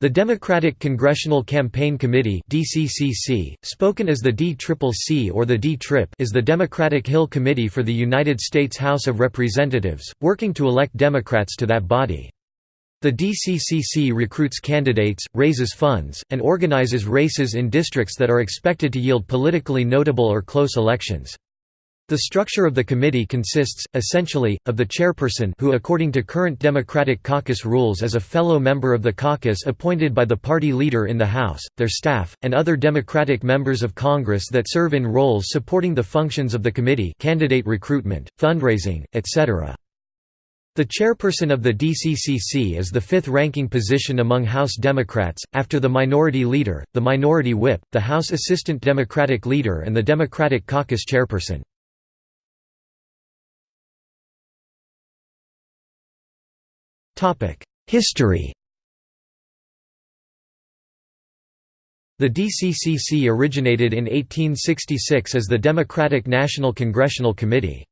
The Democratic Congressional Campaign Committee (DCCC), spoken as the DCCC or the D-TRIP, is the Democratic Hill Committee for the United States House of Representatives, working to elect Democrats to that body. The DCCC recruits candidates, raises funds, and organizes races in districts that are expected to yield politically notable or close elections. The structure of the committee consists, essentially, of the chairperson who according to current Democratic caucus rules is a fellow member of the caucus appointed by the party leader in the House, their staff, and other Democratic members of Congress that serve in roles supporting the functions of the committee candidate recruitment, fundraising, etc. The chairperson of the DCCC is the fifth-ranking position among House Democrats, after the Minority Leader, the Minority Whip, the House Assistant Democratic Leader and the Democratic Caucus Chairperson. History The DCCC originated in 1866 as the Democratic National Congressional Committee.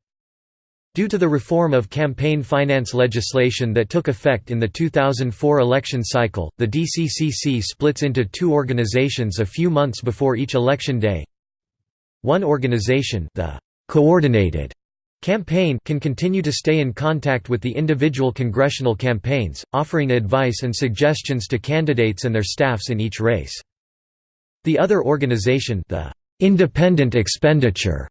Due to the reform of campaign finance legislation that took effect in the 2004 election cycle, the DCCC splits into two organizations a few months before each election day. One organization the Coordinated Campaign can continue to stay in contact with the individual congressional campaigns, offering advice and suggestions to candidates and their staffs in each race. The other organization the Independent Expenditure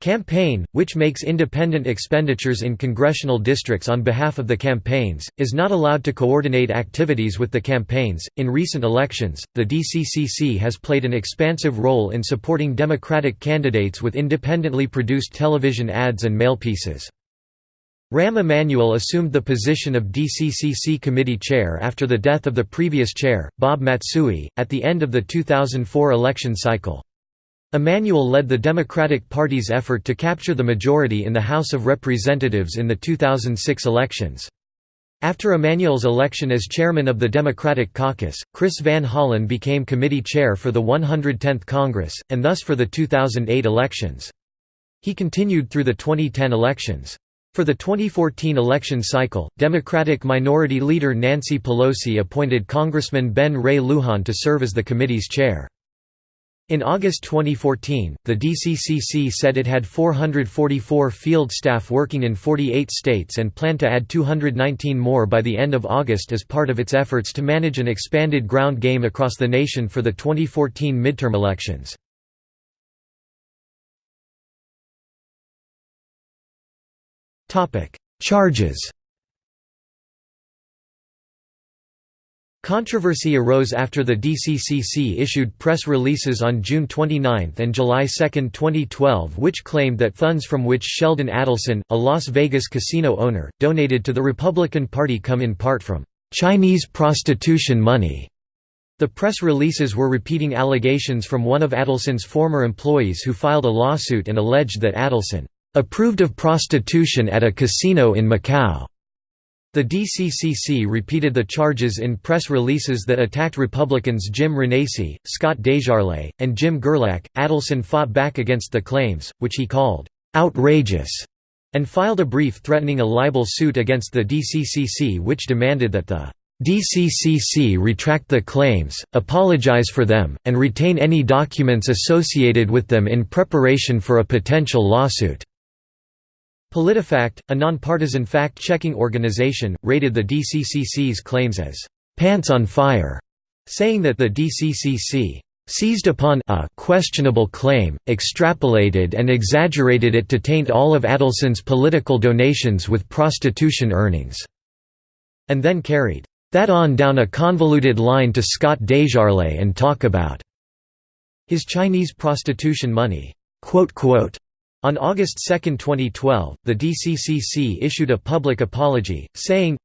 Campaign, which makes independent expenditures in congressional districts on behalf of the campaigns, is not allowed to coordinate activities with the campaigns. In recent elections, the DCCC has played an expansive role in supporting Democratic candidates with independently produced television ads and mail pieces. Rahm Emanuel assumed the position of DCCC committee chair after the death of the previous chair, Bob Matsui, at the end of the 2004 election cycle. Emanuel led the Democratic Party's effort to capture the majority in the House of Representatives in the 2006 elections. After Emanuel's election as chairman of the Democratic Caucus, Chris Van Hollen became committee chair for the 110th Congress, and thus for the 2008 elections. He continued through the 2010 elections. For the 2014 election cycle, Democratic Minority Leader Nancy Pelosi appointed Congressman Ben Ray Lujan to serve as the committee's chair. In August 2014, the DCCC said it had 444 field staff working in 48 states and planned to add 219 more by the end of August as part of its efforts to manage an expanded ground game across the nation for the 2014 midterm elections. Charges Controversy arose after the DCCC issued press releases on June 29 and July 2, 2012 which claimed that funds from which Sheldon Adelson, a Las Vegas casino owner, donated to the Republican Party come in part from «Chinese prostitution money». The press releases were repeating allegations from one of Adelson's former employees who filed a lawsuit and alleged that Adelson «approved of prostitution at a casino in Macau». The DCCC repeated the charges in press releases that attacked Republicans Jim Renacci, Scott DesJarlais, and Jim Gerlach. Adelson fought back against the claims, which he called outrageous, and filed a brief threatening a libel suit against the DCCC which demanded that the DCCC retract the claims, apologize for them, and retain any documents associated with them in preparation for a potential lawsuit. PolitiFact, a nonpartisan fact-checking organization, rated the DCCC's claims as «pants on fire», saying that the DCCC seized upon a questionable claim, extrapolated and exaggerated it to taint all of Adelson's political donations with prostitution earnings", and then carried that on down a convoluted line to Scott DesJarlais and talk about his Chinese prostitution money. On August 2, 2012, the DCCC issued a public apology, saying,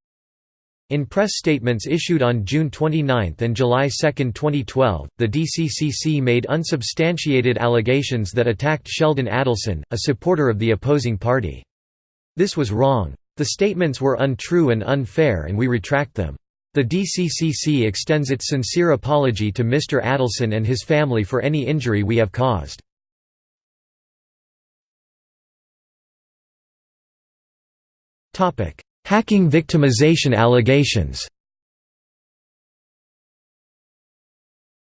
in press statements issued on June 29 and July 2, 2012, the DCCC made unsubstantiated allegations that attacked Sheldon Adelson, a supporter of the opposing party. This was wrong. The statements were untrue and unfair and we retract them. The DCCC extends its sincere apology to Mr. Adelson and his family for any injury we have caused. Hacking victimization allegations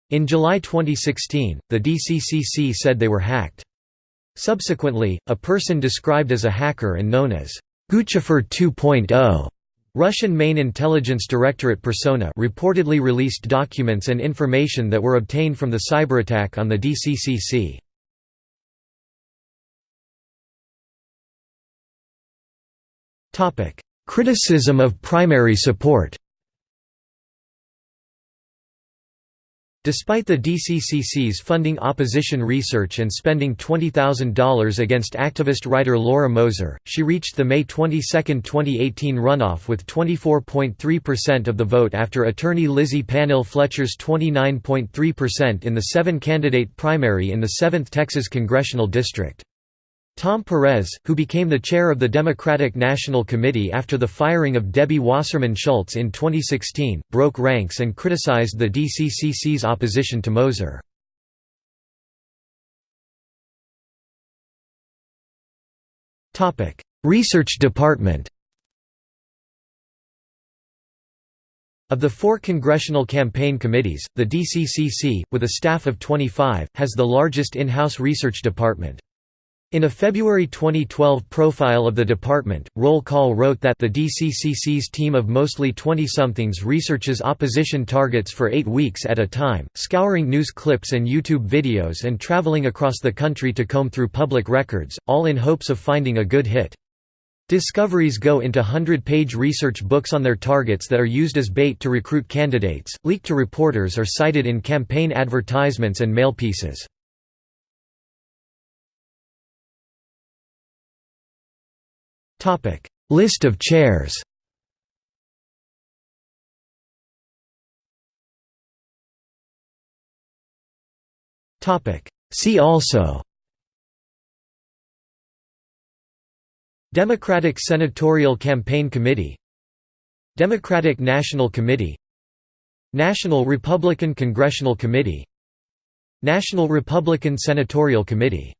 In July 2016, the DCCC said they were hacked. Subsequently, a person described as a hacker and known as Guccifer 2.0 Russian main intelligence directorate Persona reportedly released documents and information that were obtained from the cyberattack on the DCCC. Criticism of primary support Despite the DCCC's funding opposition research and spending $20,000 against activist writer Laura Moser, she reached the May 22, 2018 runoff with 24.3% of the vote after attorney Lizzie Pannill Fletcher's 29.3% in the seven-candidate primary in the 7th Texas Congressional District. Tom Perez, who became the chair of the Democratic National Committee after the firing of Debbie Wasserman Schultz in 2016, broke ranks and criticized the DCCC's opposition to Moser. Research Department Of the four congressional campaign committees, the DCCC, with a staff of 25, has the largest in-house research department. In a February 2012 profile of the department, Roll Call wrote that the DCCC's team of mostly 20-somethings researches opposition targets for eight weeks at a time, scouring news clips and YouTube videos and traveling across the country to comb through public records, all in hopes of finding a good hit. Discoveries go into hundred-page research books on their targets that are used as bait to recruit candidates, leaked to reporters or cited in campaign advertisements and mail List of chairs. See also. Democratic Senatorial Campaign Committee. Democratic National Committee. National Republican Congressional Committee. National Republican Senatorial Committee